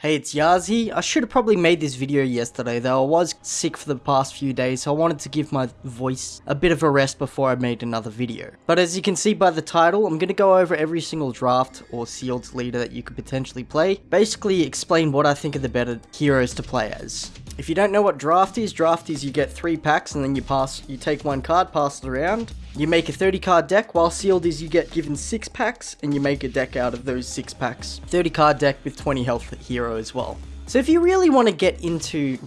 Hey, it's Yazi. I should have probably made this video yesterday though. I was sick for the past few days, so I wanted to give my voice a bit of a rest before I made another video. But as you can see by the title, I'm going to go over every single draft or sealed leader that you could potentially play. Basically explain what I think are the better heroes to play as. If you don't know what draft is, draft is you get three packs and then you pass, you take one card, pass it around. You make a 30 card deck, while sealed is you get given six packs and you make a deck out of those six packs. 30 card deck with 20 health hero as well. So if you really want to get into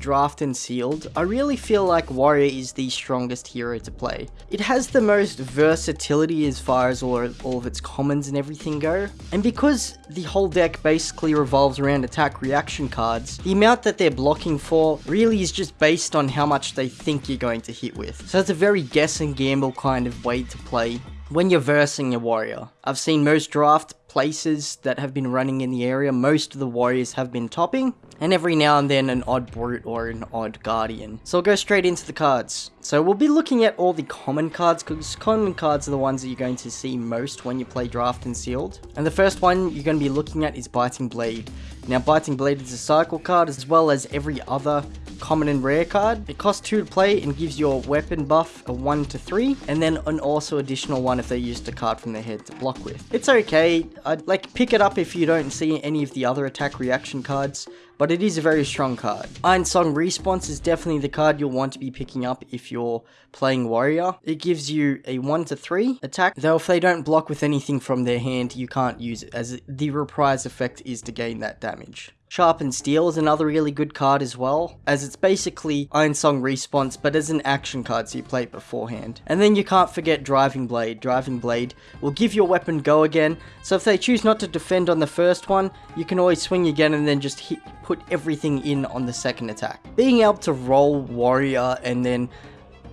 draft and sealed, I really feel like Warrior is the strongest hero to play. It has the most versatility as far as all, all of its commons and everything go, and because the whole deck basically revolves around attack reaction cards, the amount that they're blocking for really is just based on how much they think you're going to hit with. So it's a very guess and gamble kind of way to play when you're versing a warrior. I've seen most draft places that have been running in the area, most of the warriors have been topping, and every now and then an odd brute or an odd guardian. So I'll go straight into the cards. So we'll be looking at all the common cards, because common cards are the ones that you're going to see most when you play draft and sealed. And the first one you're going to be looking at is Biting Blade. Now Biting Blade is a cycle card as well as every other common and rare card. It costs 2 to play and gives your weapon buff a 1 to 3, and then an also additional 1 if they used a card from their head to block with. It's okay, I'd like pick it up if you don't see any of the other attack reaction cards, but it is a very strong card. Ironsong Response is definitely the card you'll want to be picking up if you're playing Warrior. It gives you a 1 to 3 attack, though if they don't block with anything from their hand, you can't use it, as the reprise effect is to gain that damage. Sharpened Steel is another really good card as well, as it's basically Ironsong Response, but as an action card so you play it beforehand. And then you can't forget Driving Blade. Driving Blade will give your weapon go again, so if they choose not to defend on the first one, you can always swing again and then just hit, put everything in on the second attack. Being able to roll Warrior and then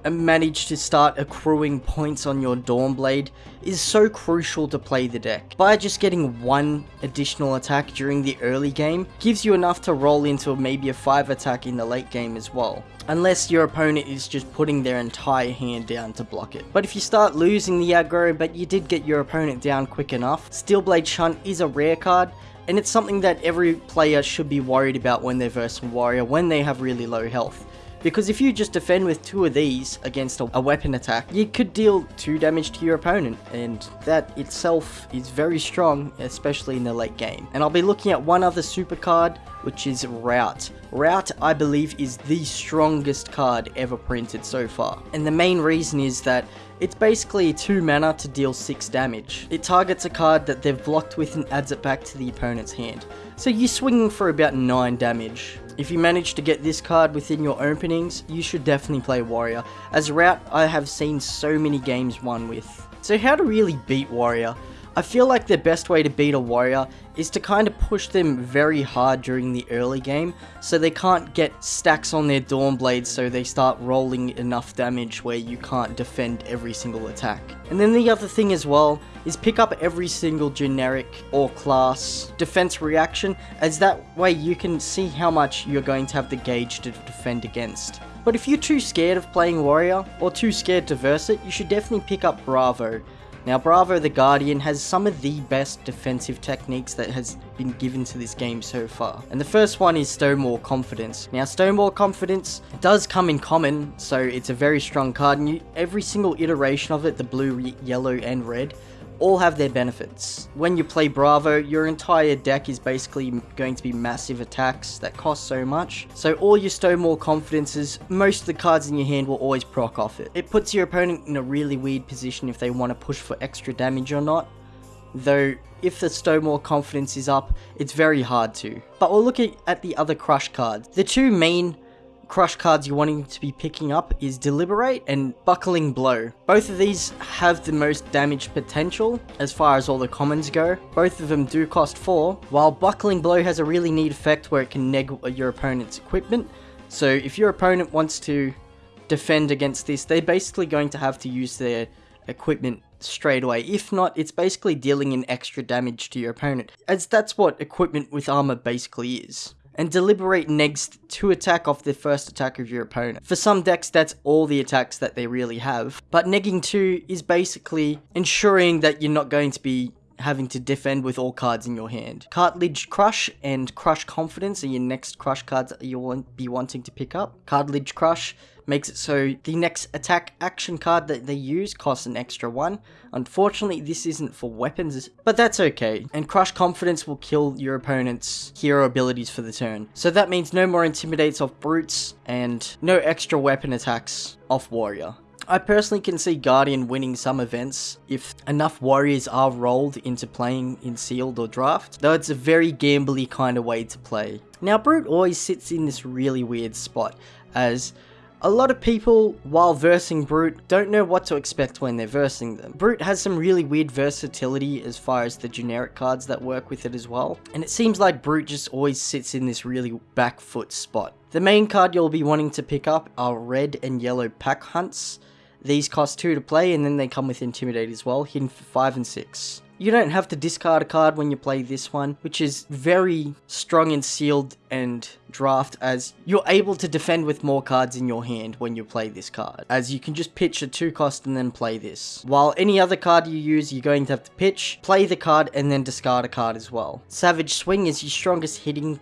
manage to start accruing points on your Dawnblade is so crucial to play the deck. By just getting one additional attack during the early game, gives you enough to roll into maybe a 5 attack in the late game as well. Unless your opponent is just putting their entire hand down to block it. But if you start losing the aggro but you did get your opponent down quick enough, Steelblade Shunt is a rare card and it's something that every player should be worried about when they're versing Warrior when they have really low health. Because if you just defend with two of these against a, a, weapon attack, you could deal two damage to your opponent, and that itself is very strong, especially in the late game. And I'll be looking at one other super card, which is Rout. Rout, I believe, is the strongest card ever printed so far. And the main reason is that it's basically 2 mana to deal 6 damage. It targets a card that they've blocked with and adds it back to the opponent's hand. So you're swinging for about 9 damage. If you manage to get this card within your openings, you should definitely play Warrior, as a Rout I have seen so many games won with. So how to really beat Warrior? I feel like the best way to beat a warrior is to kind of push them very hard during the early game so they can't get stacks on their Dawnblades so they start rolling enough damage where you can't defend every single attack. And then the other thing as well is pick up every single generic or class defense reaction as that way you can see how much you're going to have the gauge to defend against. But if you're too scared of playing Warrior, or too scared to verse it, you should definitely pick up Bravo, now Bravo the Guardian has some of the best defensive techniques that has been given to this game so far. And the first one is Stonewall Confidence. Now Stonewall Confidence does come in common, so it's a very strong card and you, every single iteration of it, the blue, yellow and red, all have their benefits. When you play Bravo, your entire deck is basically going to be massive attacks that cost so much. So all your Stonewall Confidences, most of the cards in your hand will always proc off it. It puts your opponent in a really weird position if they want to push for extra damage or not. Though, if the Stonewall Confidence is up, it's very hard to. But we'll look at the other Crush cards. The two main crush cards you're wanting to be picking up is Debilitate and Buckling Blow. Both of these have the most damage potential as far as all the commons go. Both of them do cost 4, while Buckling Blow has a really neat effect where it can neg your opponent's equipment. So if your opponent wants to defend against this, they're basically going to have to use their equipment straight away. If not, it's basically dealing in extra damage to your opponent, as that's what equipment with armor basically is and debilitate next to attack off the first attack of your opponent. For some decks, that's all the attacks that they really have, but negging 2 is basically ensuring that you're not going to be having to defend with all cards in your hand. Cartilage Crush and Crush Confidence are your next Crush cards that you'll be wanting to pick up. Cartilage Crush makes it so the next attack action card that they use costs an extra one. Unfortunately, this isn't for weapons, but that's okay. And Crush Confidence will kill your opponent's hero abilities for the turn. So that means no more Intimidates off Brutes and no extra weapon attacks off Warrior. I personally can see Guardian winning some events if enough warriors are rolled into playing in sealed or draft, though it's a very gambly kind of way to play. Now Brute always sits in this really weird spot as a lot of people, while versing Brute, don't know what to expect when they're versing them. Brute has some really weird versatility as far as the generic cards that work with it as well, and it seems like Brute just always sits in this really back foot spot. The main card you'll be wanting to pick up are red and yellow pack hunts. These cost 2 to play and then they come with Intimidate as well, hidden for 5 and 6. You don't have to discard a card when you play this one, which is very strong and sealed and draft as you're able to defend with more cards in your hand when you play this card, as you can just pitch a 2 cost and then play this. While any other card you use, you're going to have to pitch, play the card, and then discard a card as well. Savage Swing is your strongest hitting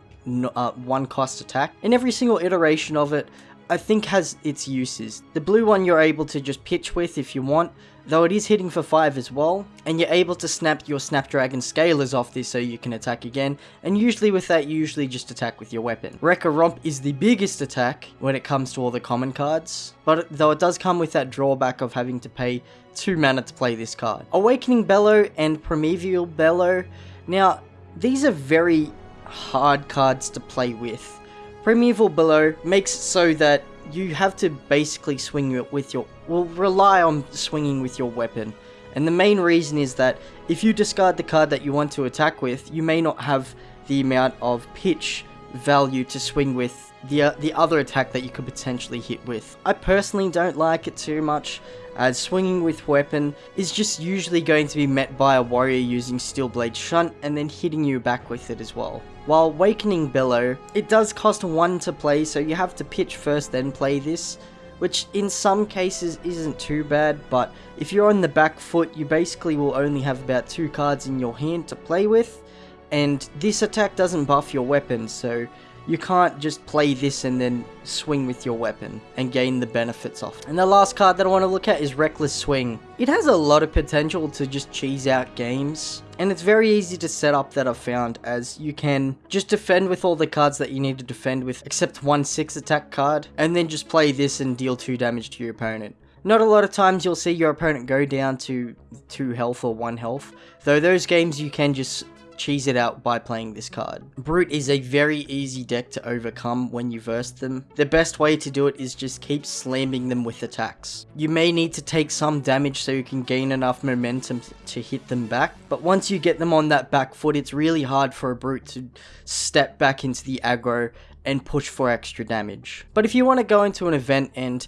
uh, one cost attack. In every single iteration of it, I think has its uses. The blue one you're able to just pitch with if you want, though it is hitting for 5 as well, and you're able to snap your Snapdragon Scalers off this so you can attack again, and usually with that you usually just attack with your weapon. Wrecker Romp is the biggest attack when it comes to all the common cards, but though it does come with that drawback of having to pay 2 mana to play this card. Awakening Bellow and Primeval Bellow, now these are very hard cards to play with Primeval Bellow makes it so that you have to basically swing with your, well, rely on swinging with your weapon. And the main reason is that if you discard the card that you want to attack with, you may not have the amount of pitch value to swing with the, uh, the other attack that you could potentially hit with. I personally don't like it too much, as swinging with weapon is just usually going to be met by a warrior using Steelblade Shunt and then hitting you back with it as well. While Awakening Bellow, it does cost 1 to play so you have to pitch first then play this, which in some cases isn't too bad, but if you're on the back foot you basically will only have about 2 cards in your hand to play with, and this attack doesn't buff your weapon so you can't just play this and then swing with your weapon and gain the benefits off. And the last card that I want to look at is Reckless Swing. It has a lot of potential to just cheese out games. And it's very easy to set up that I've found as you can just defend with all the cards that you need to defend with except one 6 attack card and then just play this and deal 2 damage to your opponent. Not a lot of times you'll see your opponent go down to 2 health or 1 health, though those games you can just cheese it out by playing this card. Brute is a very easy deck to overcome when you verse them. The best way to do it is just keep slamming them with attacks. You may need to take some damage so you can gain enough momentum to hit them back, but once you get them on that back foot, it's really hard for a Brute to step back into the aggro and push for extra damage. But if you want to go into an event and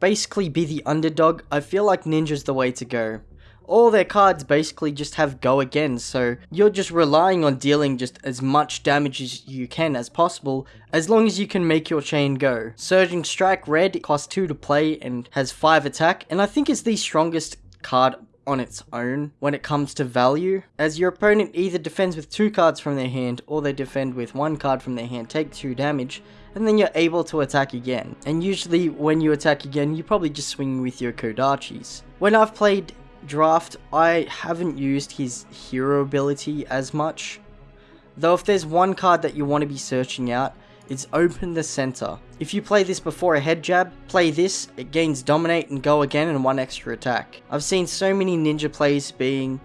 basically be the underdog, I feel like Ninja's the way to go all their cards basically just have go again, so you're just relying on dealing just as much damage as you can as possible, as long as you can make your chain go. Surging Strike Red costs 2 to play and has 5 attack, and I think it's the strongest card on its own when it comes to value, as your opponent either defends with 2 cards from their hand, or they defend with 1 card from their hand, take 2 damage, and then you're able to attack again. And usually when you attack again, you probably just swing with your Kodachis. When I've played draft, I haven't used his hero ability as much. Though if there's one card that you want to be searching out, it's Open the Center. If you play this before a head jab, play this, it gains Dominate and Go again and one extra attack. I've seen so many ninja plays being,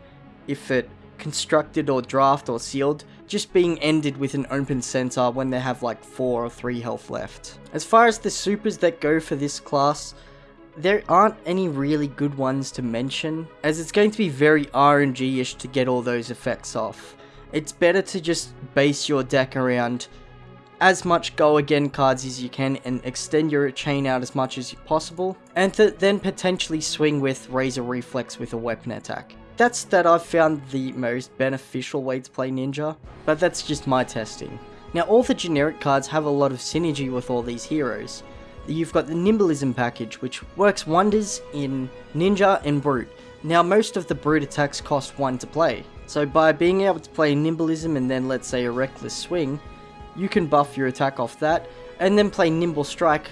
if it constructed or draft or sealed, just being ended with an open center when they have like 4 or 3 health left. As far as the supers that go for this class, there aren't any really good ones to mention, as it's going to be very RNG-ish to get all those effects off. It's better to just base your deck around as much go again cards as you can and extend your chain out as much as possible, and to then potentially swing with Razor Reflex with a weapon attack. That's that I've found the most beneficial way to play Ninja, but that's just my testing. Now all the generic cards have a lot of synergy with all these heroes, you've got the Nimblism package, which works wonders in Ninja and Brute. Now, most of the Brute attacks cost 1 to play, So by being able to play Nimblism and then let's say a Reckless Swing, you can buff your attack off that, and then play Nimble Strike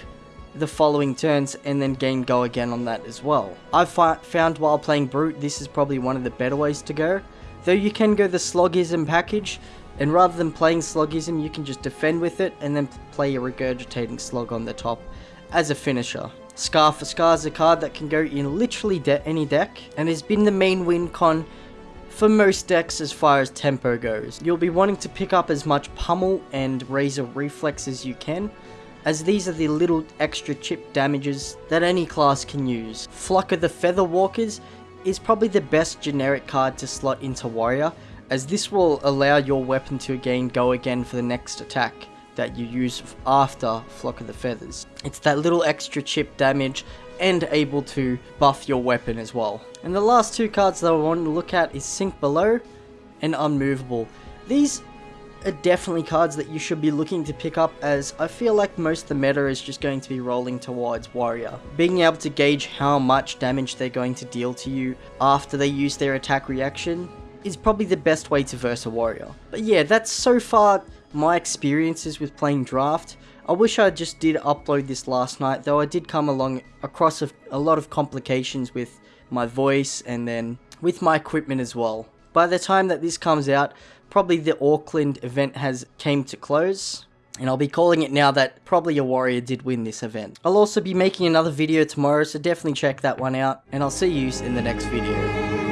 the following turns and then gain go again on that as well. I've found while playing Brute this is probably one of the better ways to go, though you can go the Sloggism package, and rather than playing Sloggism you can just defend with it and then play a Regurgitating Slog on the top as a finisher. Scar for Scar is a card that can go in literally de any deck and has been the main win con for most decks as far as tempo goes. You'll be wanting to pick up as much pummel and razor reflex as you can, as these are the little extra chip damages that any class can use. Flock of the Feather Walkers is probably the best generic card to slot into Warrior, as this will allow your weapon to again go again for the next attack that you use after Flock of the Feathers. It's that little extra chip damage and able to buff your weapon as well. And the last two cards that I want to look at is Sink Below and Unmovable. These are definitely cards that you should be looking to pick up as I feel like most of the meta is just going to be rolling towards Warrior. Being able to gauge how much damage they're going to deal to you after they use their attack reaction is probably the best way to verse a Warrior. But yeah, that's so far my experiences with playing Draft. I wish I just did upload this last night, though I did come along across a, a lot of complications with my voice and then with my equipment as well. By the time that this comes out, probably the Auckland event has came to close. And I'll be calling it now that probably a warrior did win this event. I'll also be making another video tomorrow, so definitely check that one out. And I'll see you in the next video.